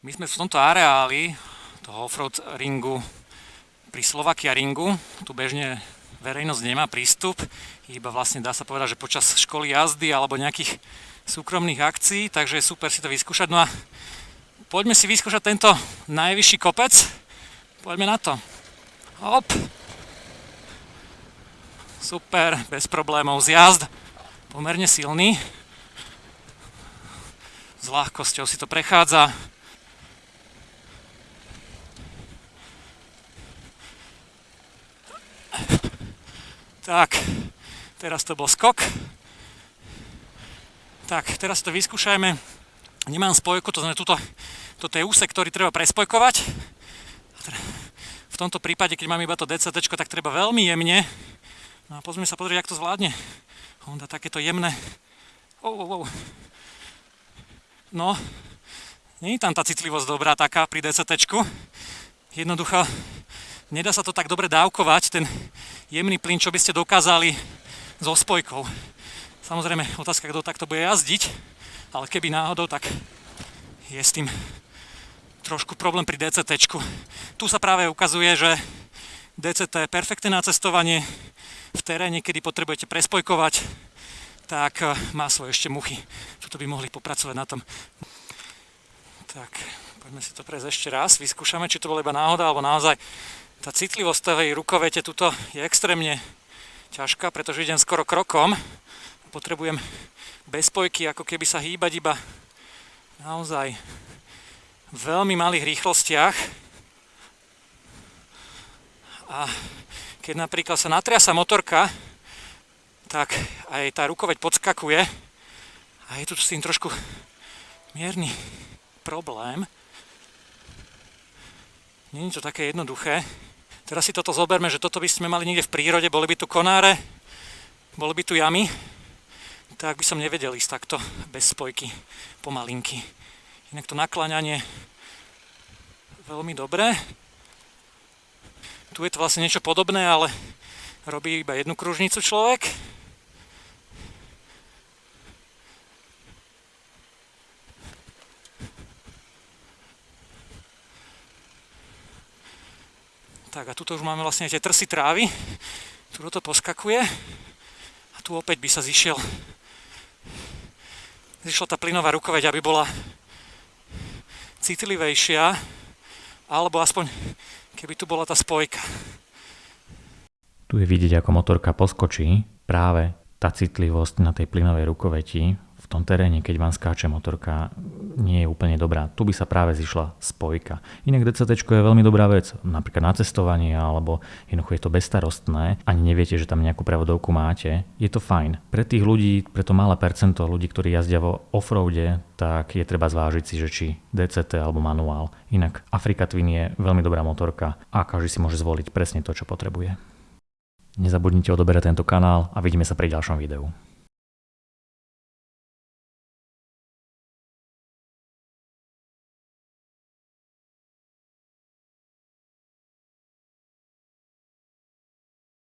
My sme v tomto areáli toho offroad ringu pri Slovakia ringu. Tu bežne verejnosť nemá prístup, iba vlastne dá sa povedať, že počas školy jazdy alebo nejakých súkromných akcií, takže je super si to vyskúšať. No a poďme si vyskúšať tento najvyšší kopec. Poďme na to. Hop. Super, bez problémov. Zjazd pomerne silný. S ľahkosťou si to prechádza. Tak, teraz to bol skok. Tak, teraz to vyskúšajme. Nemám spojku, to znamená, toto je úsek, ktorý treba prespojkovať. V tomto prípade, keď mám iba to DCT, tak treba veľmi jemne. No a pozrieme sa pozrieť, jak to zvládne. Honda takéto jemné. Oh, oh, oh. No, nie je tam tá citlivosť dobrá taká pri DCT. Jednoducho, nedá sa to tak dobre dávkovať, ten jemný plyn, čo by ste dokázali so spojkou. Samozrejme, otázka, kto takto bude jazdiť, ale keby náhodou, tak je s tým trošku problém pri DCT. Tu sa práve ukazuje, že DCT je perfektné na cestovanie v teréne, kedy potrebujete prespojkovať, tak eh, má svoje ešte muchy. Tuto by mohli popracovať na tom. Tak, poďme si to prejsť ešte raz. Vyskúšame, či to bola iba náhoda, alebo naozaj tá citlivosť tej rukovete tuto je extrémne ťažká, pretože idem skoro krokom. Potrebujem bez spojky, ako keby sa hýbať iba naozaj v veľmi malých rýchlostiach. A keď napríklad sa natriasa motorka, tak aj tá rukoveď podskakuje a je tu s tým trošku mierny problém. Není to také jednoduché. Teraz si toto zoberme, že toto by sme mali niekde v prírode, boli by tu konáre, boli by tu jamy, tak by som nevedel ísť takto bez spojky, pomalinky. Inak to nakláňanie veľmi dobré. Tu je to vlastne niečo podobné, ale robí iba jednu kružnicu človek. Tak a tuto už máme vlastne tie trsy trávy. Tu to poskakuje. A tu opäť by sa zišiel zišla tá plynová rukoveď, aby bola citlivejšia, alebo aspoň keby tu bola tá spojka. Tu je vidieť, ako motorka poskočí práve tá citlivosť na tej plynovej rukoveti tom teréne, keď vám skáče motorka, nie je úplne dobrá. Tu by sa práve zišla spojka. Inak DCT je veľmi dobrá vec, napríklad na cestovanie, alebo jednoducho je to bezstarostné, ani neviete, že tam nejakú prevodovku máte. Je to fajn. Pre tých ľudí, pre to malé percento ľudí, ktorí jazdia vo offroade, tak je treba zvážiť si, že či DCT alebo manuál. Inak Afrika Twin je veľmi dobrá motorka a každý si môže zvoliť presne to, čo potrebuje. Nezabudnite odoberať tento kanál a vidíme sa pri ďalšom videu.